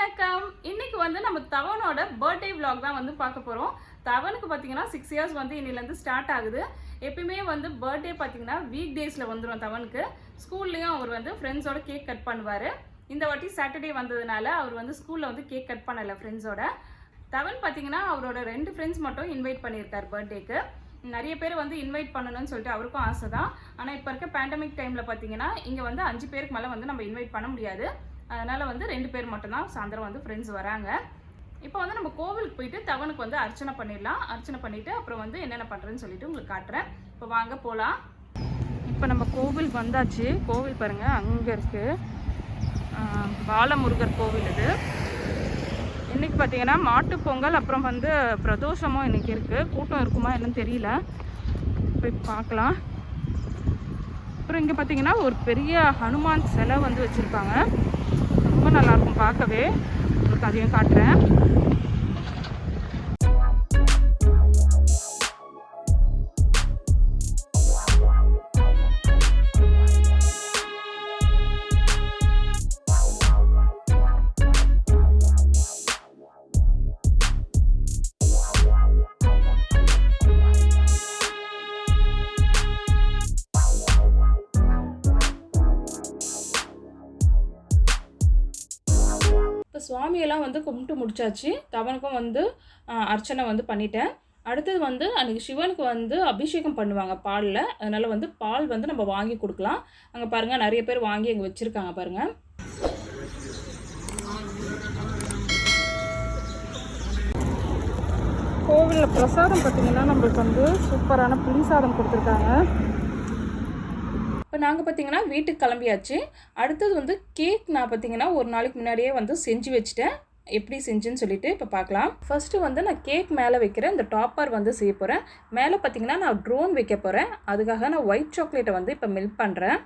வணக்கம். இன்னைக்கு வந்து நம்ம தவனோட பர்த்டே விலாக் தான் வந்து பார்க்க போகிறோம் தவனுக்கு பார்த்தீங்கன்னா சிக்ஸ் இயர்ஸ் வந்து இன்னிலேருந்து ஸ்டார்ட் ஆகுது. எப்பயுமே வந்து பர்த்டே பார்த்தீங்கன்னா வீக் டேஸில் வந்துடும் தவனுக்கு. ஸ்கூல்லையும் அவர் வந்து ஃப்ரெண்ட்ஸோட கேக் கட் பண்ணுவார். இந்த வாட்டி சாட்டர்டே வந்ததுனால அவர் வந்து ஸ்கூலில் வந்து கேக் கட் பண்ணலை ஃப்ரெண்ட்ஸோட தவன் பார்த்தீங்கன்னா அவரோட ரெண்டு ஃப்ரெண்ட்ஸ் மட்டும் இன்வைட் பண்ணியிருக்கார் பர்த்டேக்கு நிறைய பேர் வந்து இன்வைட் பண்ணணும்னு சொல்லிட்டு அவருக்கும் ஆசை தான் ஆனால் இப்போ இருக்க பேண்டமிக் டைமில் பார்த்தீங்கன்னா இங்கே வந்து அஞ்சு பேருக்கு மேலே வந்து நம்ம இன்வைட் பண்ண முடியாது. அதனால் வந்து ரெண்டு பேர் மட்டும்தான் சாயந்தரம் வந்து ஃப்ரெண்ட்ஸ் வராங்க. இப்போ வந்து நம்ம கோவிலுக்கு போயிட்டு தவனுக்கு வந்து அர்ச்சனை பண்ணிடலாம். அர்ச்சனை பண்ணிவிட்டு அப்புறம் வந்து என்னென்ன பண்ணுறேன்னு சொல்லிட்டு உங்களுக்கு காட்டுறேன். இப்போ வாங்க போகலாம் இப்போ நம்ம கோவில் வந்தாச்சு. கோவில் பாருங்கள் அங்கே இருக்குது பாலமுருகர் கோவில் இது. இன்றைக்கி பார்த்தீங்கன்னா மாட்டுப்பொங்கல் அப்புறம் வந்து பிரதோஷமும் இன்றைக்கி இருக்குது கூட்டம் இருக்குமா என்னன்னு தெரியல. போய் பார்க்கலாம். அப்புறம் இங்கே பார்த்தீங்கன்னா ஒரு பெரிய ஹனுமான் சிலை வந்து வச்சுருப்பாங்க நல்லாயிருக்கும் பார்க்கவே. உங்களுக்கு அதையும் காட்டுறேன். வந்து கும்பிட்டு முடிச்சாச்சு. தவனுக்கும் வந்து அர்ச்சனை வந்து பண்ணிட்டேன். அடுத்தது வந்து அன்றைக்கி சிவனுக்கு வந்து அபிஷேகம் பண்ணுவாங்க பாலில். அதனால் வந்து பால் வந்து நம்ம வாங்கி கொடுக்கலாம். அங்கே பாருங்கள் நிறைய பேர் வாங்கி அங்கே வச்சுருக்காங்க பாருங்கள் கோவிலில் பிரசாதம் பார்த்தீங்கன்னா நம்மளுக்கு வந்து சூப்பரான புளி சாதம் கொடுத்துருக்காங்க. இப்போ நாங்கள் பார்த்தீங்கன்னா வீட்டுக்கு கிளம்பியாச்சு. அடுத்தது வந்து கேக் நான் பார்த்தீங்கன்னா ஒரு நாளைக்கு முன்னாடியே வந்து செஞ்சு வச்சுட்டேன். எப்படி செஞ்சுன்னு சொல்லிட்டு இப்போ பார்க்கலாம் ஃபஸ்ட்டு வந்து நான் கேக் மேலே வைக்கிறேன் இந்த டாப்பர் வந்து செய்ய போகிறேன் மேலே பார்த்தீங்கன்னா நான் ட்ரோன் வைக்க போகிறேன் அதுக்காக நான் ஒயிட் சாக்லேட்டை வந்து இப்போ மில்க் பண்ணுறேன்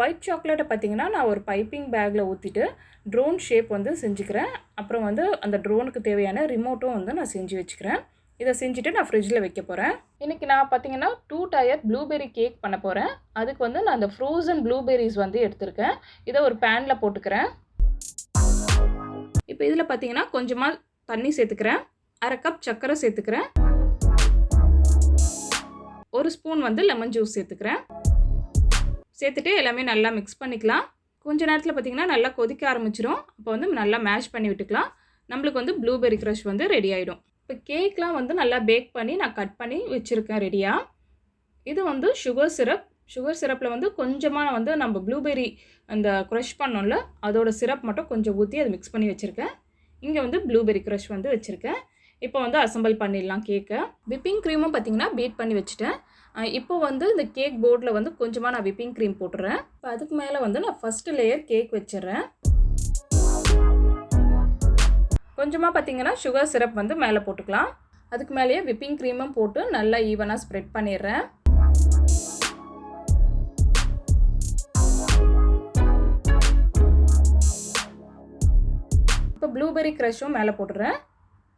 ஒயிட் சாக்லேட்டை பார்த்தீங்கன்னா நான் ஒரு பைப்பிங் பேக்கில் ஊற்றிட்டு ட்ரோன் ஷேப் வந்து செஞ்சுக்கிறேன். அப்புறம் வந்து அந்த ட்ரோனுக்கு தேவையான ரிமோட்டும் வந்து நான் செஞ்சு வச்சுக்கிறேன். இதை செஞ்சுட்டு நான் ஃப்ரிட்ஜில் வைக்க போகிறேன் இன்றைக்கி நான் பார்த்தீங்கன்னா டூ டயர் ப்ளூபெர்ரி கேக் பண்ண போகிறேன் அதுக்கு வந்து நான் அந்த ஃப்ரோசன் ப்ளூபெர்ரிஸ் வந்து எடுத்திருக்கேன். இதை ஒரு பேனில் போட்டுக்கிறேன். இப்போ இதில் பார்த்தீங்கன்னா கொஞ்சமாக தண்ணி சேர்த்துக்கிறேன். அரை கப் சர்க்கரை சேர்த்துக்கிறேன். ஒரு ஸ்பூன் வந்து லெமன் ஜூஸ் சேர்த்துக்கிறேன். சேர்த்துட்டு எல்லாமே நல்லா மிக்ஸ் பண்ணிக்கலாம். கொஞ்ச நேரத்தில் பார்த்தீங்கன்னா நல்லா கொதிக்க ஆரம்பிச்சிடும் அப்போ வந்து நல்லா மேஷ் பண்ணி விட்டுக்கலாம். நம்மளுக்கு வந்து ப்ளூபெர்ரி க்ரஷ் வந்து ரெடி ஆகிடும் இப்போ கேக்லாம் வந்து நல்லா பேக் பண்ணி நான் கட் பண்ணி வச்சுருக்கேன் ரெடியாக இது வந்து சுகர் சிரப். சுகர் சிரப்பில் வந்து கொஞ்சமாக வந்து நம்ம ப்ளூபெரி அந்த க்ரஷ் பண்ணோம்ல அதோட சிரப் மட்டும் கொஞ்சம் ஊற்றி அதை மிக்ஸ் பண்ணி வச்சுருக்கேன். இங்கே வந்து ப்ளூபெர்ரி க்ரஷ் வந்து வச்சுருக்கேன். இப்போ வந்து அசம்பிள் பண்ணிடலாம் கேக்கை. விப்பிங் க்ரீமும் பார்த்தீங்கன்னா பீட் பண்ணி வச்சுட்டேன். இப்போ வந்து இந்த கேக் போர்டில் வந்து கொஞ்சமாக நான் விப்பிங் க்ரீம் போட்டுறேன். இப்போ அதுக்கு மேலே வந்து நான் ஃபஸ்ட்டு லேயர் கேக் வச்சிடுறேன். கொஞ்சமாக பார்த்தீங்கன்னா சுகர் சிரப் வந்து மேலே போட்டுக்கலாம். அதுக்கு மேலேயே விப்பிங் க்ரீமும் போட்டு நல்லா ஈவனாக ஸ்ப்ரெட் பண்ணிடுறேன். இப்போ ப்ளூபெர்ரி க்ரஷும் மேலே போட்டுடுறேன்.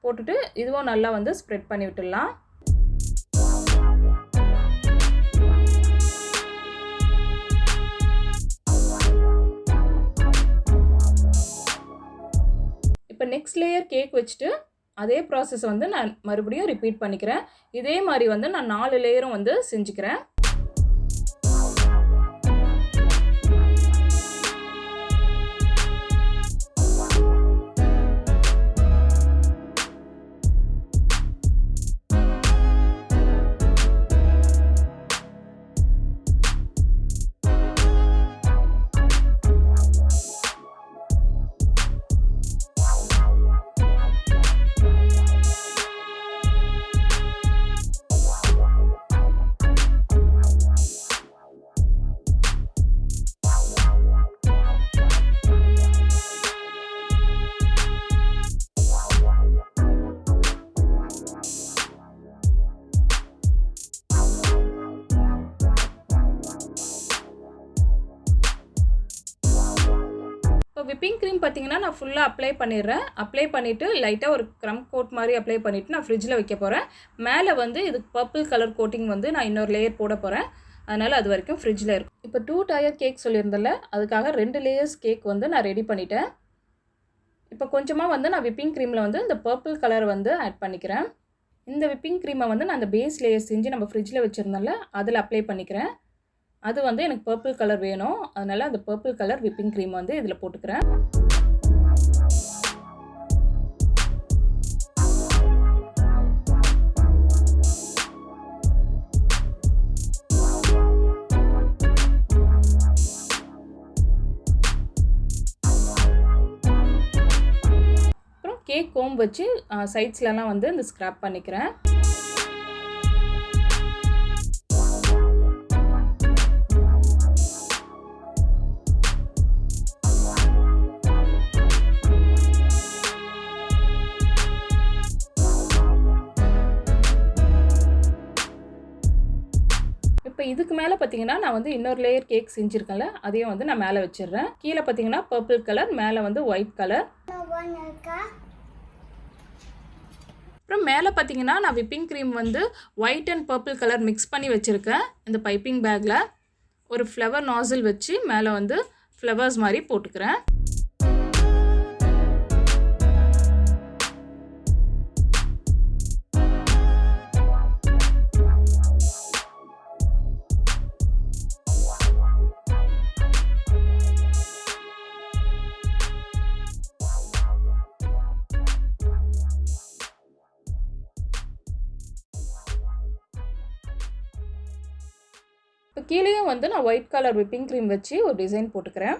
போட்டுட்டு இதுவும் நல்லா வந்து ஸ்ப்ரெட் பண்ணி விட்டுடலாம் இப்போ நெக்ஸ்ட் லேயர் கேக் வச்சுட்டு அதே ப்ராசஸ் வந்து நான் மறுபடியும் ரிப்பீட் பண்ணிக்கிறேன். இதே மாதிரி வந்து நான் நாலு லேயரும் வந்து செஞ்சுக்கிறேன். நான் ஃபுல்லாக அப்ளை பண்ணிடுறேன். அப்ளை பண்ணிவிட்டு லைட்டாக ஒரு க்ரம் கோட் மாதிரி அப்ளை பண்ணிவிட்டு நான் ஃப்ரிட்ஜில் வைக்க போகிறேன் மேலே வந்து இதுக்கு பர்பிள் கலர் கோட்டிங் வந்து நான் இன்னொரு லேயர் போட போகிறேன் அதனால் அது வரைக்கும் ஃப்ரிட்ஜில் இருக்கும். இப்போ டூ டயர் கேக் சொல்லியிருந்தல அதுக்காக ரெண்டு லேயர்ஸ் கேக் வந்து நான் ரெடி பண்ணிட்டேன். இப்போ கொஞ்சமாக வந்து நான் விப்பிங் க்ரீமில் வந்து இந்த பர்பிள் கலர் வந்து ஆட் பண்ணிக்கிறேன். இந்த விப்பிங் க்ரீமை வந்து நான் அந்த பேஸ் லேயர் செஞ்சு நம்ம ஃப்ரிட்ஜில் வச்சுருந்தோம்ல அதில் அப்ளை பண்ணிக்கிறேன். அது வந்து எனக்கு பர்பிள் கலர் வேணும். அதனால் அந்த பர்பிள் கலர் விப்பிங் க்ரீம் வந்து இதில் போட்டுக்கிறேன். கேக் கோம்பு வச்சு சைட்ஸ்லலாம் வந்து இந்த ஸ்க்ராப் பண்ணிக்கிறேன். இதுக்கு மேலே பார்த்தீங்கன்னா நான் வந்து இன்னொரு லேயர் கேக் செஞ்சுருக்கேன்ல அதையும் வந்து நான் மேலே வச்சிடுறேன். கீழே பார்த்தீங்கன்னா பர்பிள் கலர் மேலே வந்து ஒயிட் கலர் அப்புறம் மேலே பார்த்தீங்கன்னா நான் விப்பிங் க்ரீம் வந்து white and purple colour mix பண்ணி வச்சுருக்கேன் இந்த பைப்பிங் பேக்கில் ஒரு ஃப்ளவர் நாசில் வச்சு மேலே வந்து ஃப்ளவர்ஸ் மாதிரி போட்டுக்கிறேன். கீழேயும் வந்து நான் ஒயிட் கலர் விப்பிங் க்ரீம் வச்சு ஒரு டிசைன் போட்டுக்கிறேன்.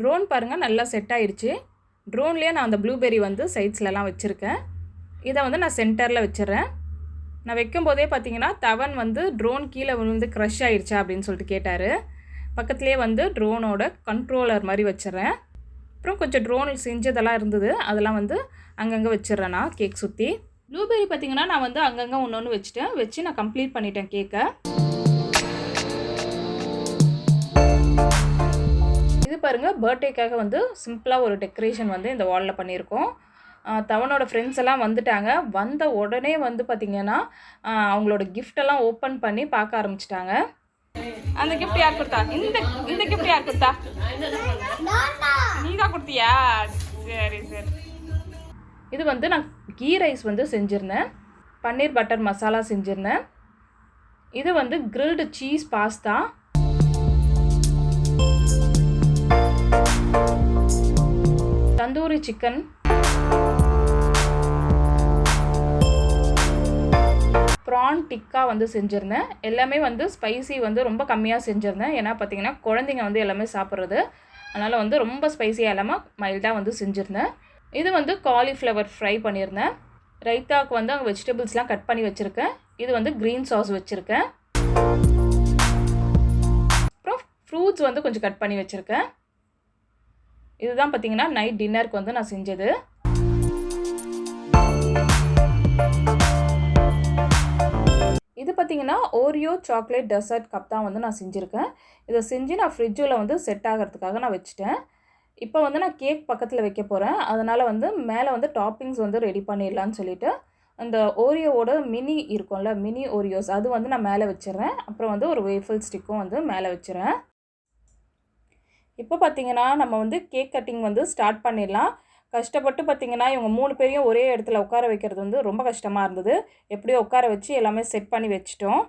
ட்ரோன் பாருங்கள் நல்லா செட் ஆயிடுச்சு. ட்ரோன்லேயே நான் அந்த ப்ளூபெரி வந்து சைட்ஸ்லலாம் வச்சுருக்கேன். இதை வந்து நான் சென்டரில் வச்சிடுறேன். நான் வைக்கும்போதே பார்த்தீங்கன்னா தவன் வந்து ட்ரோன் கீழே விழுந்து க்ரஷ் ஆயிடுச்சா அப்படின்னு சொல்லிட்டு கேட்டார். பக்கத்துலேயே வந்து ட்ரோனோட கண்ட்ரோலர் மாதிரி வச்சிடுறேன். அப்புறம் கொஞ்சம் ட்ரோன் செஞ்சதெல்லாம் இருந்தது. அதெல்லாம் வந்து அங்கங்கே வச்சிடுறேன் நான் கேக் சுற்றி ப்ளூபெரி பார்த்தீங்கன்னா நான் வந்து அங்கங்கே ஒன்று ஒன்று வச்சுட்டேன். வச்சு நான் கம்ப்ளீட் பண்ணிட்டேன் கேக்கை இது பாருங்கள் பர்த்டேக்காக வந்து சிம்பிளாக ஒரு டெக்கரேஷன் வந்து இந்த வாலில் பண்ணியிருக்கோம். தவனோட ஃப்ரெண்ட்ஸ் எல்லாம் வந்துட்டாங்க. வந்த உடனே வந்து பார்த்திங்கன்னா அவங்களோட கிஃப்டெல்லாம் ஓப்பன் பண்ணி பார்க்க ஆரம்பிச்சிட்டாங்க. அந்த கிஃப்ட் யார் கொடுத்தா? இந்த இந்த கிஃப்ட் யார் கொடுத்தா? நீ தான் கொடுத்தியா? சரி சரி. இது வந்து நான் கீ ரைஸ் வந்து செஞ்சுருந்தேன். பன்னீர் பட்டர் மசாலா செஞ்சுருந்தேன். இது வந்து grilled cheese pasta tandoori chicken. Prawn tikka வந்து செஞ்சுருந்தேன். எல்லாமே வந்து ஸ்பைசி வந்து ரொம்ப கம்மியாக செஞ்சுருந்தேன். ஏன்னா பார்த்தீங்கன்னா குழந்தைங்க வந்து எல்லாமே சாப்பிட்றது. அதனால் வந்து ரொம்ப ஸ்பைசியாக இல்லாமல் மைல்டாக வந்து செஞ்சுருந்தேன். இது வந்து காலிஃப்ளவர் ஃப்ரை பண்ணியிருந்தேன். ரைத்தாவுக்கு வந்து அங்கே வெஜிடபிள்ஸ்லாம் கட் பண்ணி வச்சுருக்கேன். இது வந்து க்ரீன் சாஸ் வச்சுருக்கேன். அப்புறம் ஃப்ரூட்ஸ் வந்து கொஞ்சம் கட் பண்ணி வச்சுருக்கேன். இதுதான் பார்த்தீங்கன்னா நைட் டின்னருக்கு வந்து நான் செஞ்சது. இது பார்த்தீங்கன்னா ஓரியோ சாக்லேட் டெசர்ட் கப் தான் வந்து நான் செஞ்சுருக்கேன். இதை செஞ்சு நான் ஃப்ரிட்ஜில் வந்து செட் ஆகிறதுக்காக நான் வச்சுட்டேன். இப்போ வந்து நான் கேக் பக்கத்தில் வைக்க போகிறேன் அதனால் வந்து மேலே வந்து டாப்பிங்ஸ் வந்து ரெடி பண்ணிடலான்னு சொல்லிட்டு அந்த ஓரியோவோட மினி இருக்கும்ல மினி ஓரியோஸ் அது வந்து நான் மேலே வச்சிடுறேன். அப்புறம் வந்து ஒரு வேஃபிள் ஸ்டிக்கும் வந்து மேலே வச்சிடுறேன். இப்போ பார்த்திங்கன்னா நம்ம வந்து கேக் கட்டிங் வந்து ஸ்டார்ட் பண்ணிடலாம். கஷ்டப்பட்டு பார்த்திங்கன்னா இவங்க மூணு பேரையும் ஒரே இடத்துல உட்கார வைக்கிறது வந்து ரொம்ப கஷ்டமாக இருந்தது. எப்படியோ உட்கார வச்சு எல்லாமே செட் பண்ணி வச்சிட்டோம்.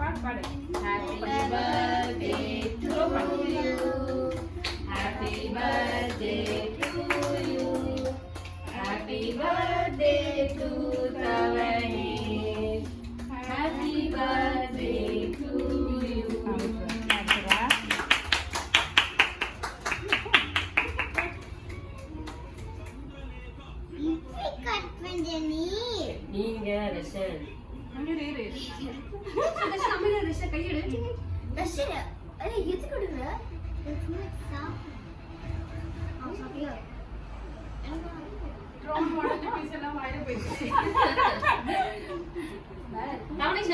பாடு பாடு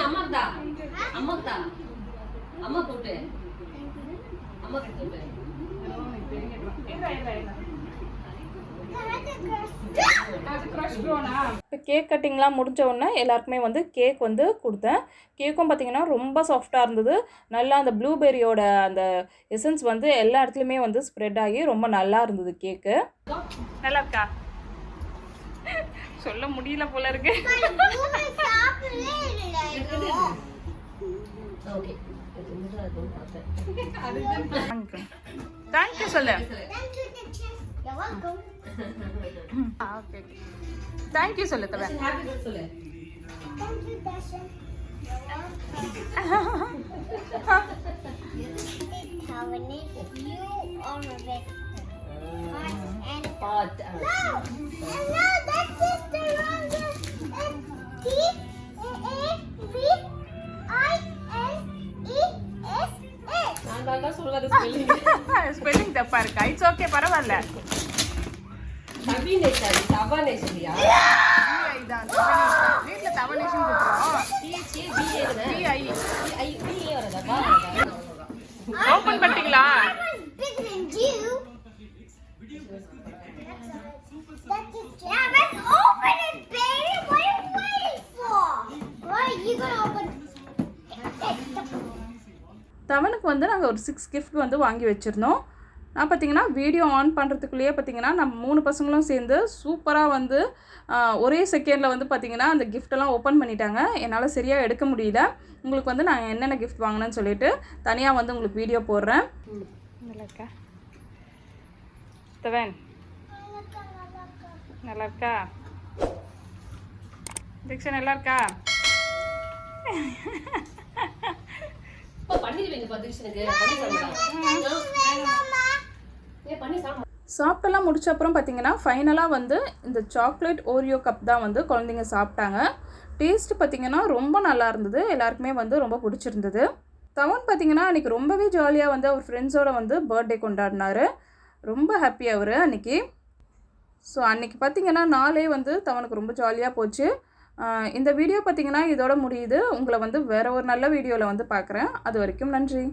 அம்மாக்குதா அம்மாக்குதா அம்மா கூப்பிட்டு அம்மா கூப்பிட்டு இப்போ கேக் கட்டிங்லாம் முடிஞ்ச உடனே எல்லாருக்குமே வந்து கேக் வந்து கொடுத்தேன். கேக்கும் பார்த்தீங்கன்னா ரொம்ப சாஃப்டாக இருந்தது. நல்லா அந்த ப்ளூபெரியோட அந்த எசன்ஸ் வந்து எல்லா இடத்துலையுமே வந்து ஸ்ப்ரெட் ஆகி ரொம்ப நல்லா இருந்தது கேக்கு நல்லா இருக்கா? சொல்ல முடியல போல இருக்கு. தேங்க்யூ சொல்லு You're welcome. ஓகே தேங்க்யூ சொல்லு தவிர ஹாப்பி பர்த்டே சொல்லு Thank you, Dasha. You're welcome. You are my best friend. And path no, no, that's just the wrong. Are you waiting for? What are you gonna open? தவனுக்கு வந்து நாங்கள் ஒரு six gift வந்து வாங்கி வச்சுருந்தோம் நான் பார்த்தீங்கன்னா video on பண்ணுறதுக்குள்ளேயே பார்த்தீங்கன்னா நம்ம மூணு பசங்களும் சேர்ந்து சூப்பராக வந்து ஒரே செகண்டில் வந்து பார்த்தீங்கன்னா அந்த gift-எல்லாம் ஓப்பன் பண்ணிட்டாங்க. என்னால் சரியாக எடுக்க முடியல. உங்களுக்கு வந்து நான் என்னென்ன கிஃப்ட் வாங்கினேன்னு சொல்லிட்டு தனியாக வந்து உங்களுக்கு வீடியோ போடுறேன். நல்லா இருக்கா தவன் நல்லா இருக்கா தீக்ஷன் நல்லா இருக்கா பண்ணிடுவீங்க பத்திரிஷனுக்கு சாப்பிட்டெல்லாம் முடிச்ச அப்புறம் பார்த்தீங்கன்னா ஃபைனலாக வந்து இந்த சாக்லேட் ஓரியோ கப் தான் வந்து குழந்தைங்க சாப்பிட்டாங்க. டேஸ்ட் பார்த்தீங்கன்னா ரொம்ப நல்லா இருந்தது. எல்லாருக்குமே வந்து ரொம்ப பிடிச்சிருந்தது. தவன் பார்த்தீங்கன்னா அன்றைக்கி ரொம்பவே ஜாலியாக வந்து அவர் ஃப்ரெண்ட்ஸோடு வந்து பர்த்டே கொண்டாடினாரு. ரொம்ப ஹாப்பி அவர் அன்றைக்கி ஸோ அன்றைக்கி பார்த்தீங்கன்னா நாளே வந்து தவனுக்கு ரொம்ப ஜாலியாக போச்சு. இந்த வீடியோ பார்த்தீங்கன்னா இதோட முடியுது. உங்களை வந்து வேறு ஒரு நல்ல வீடியோவில் வந்து பார்க்குறேன். அது வரைக்கும் நன்றி.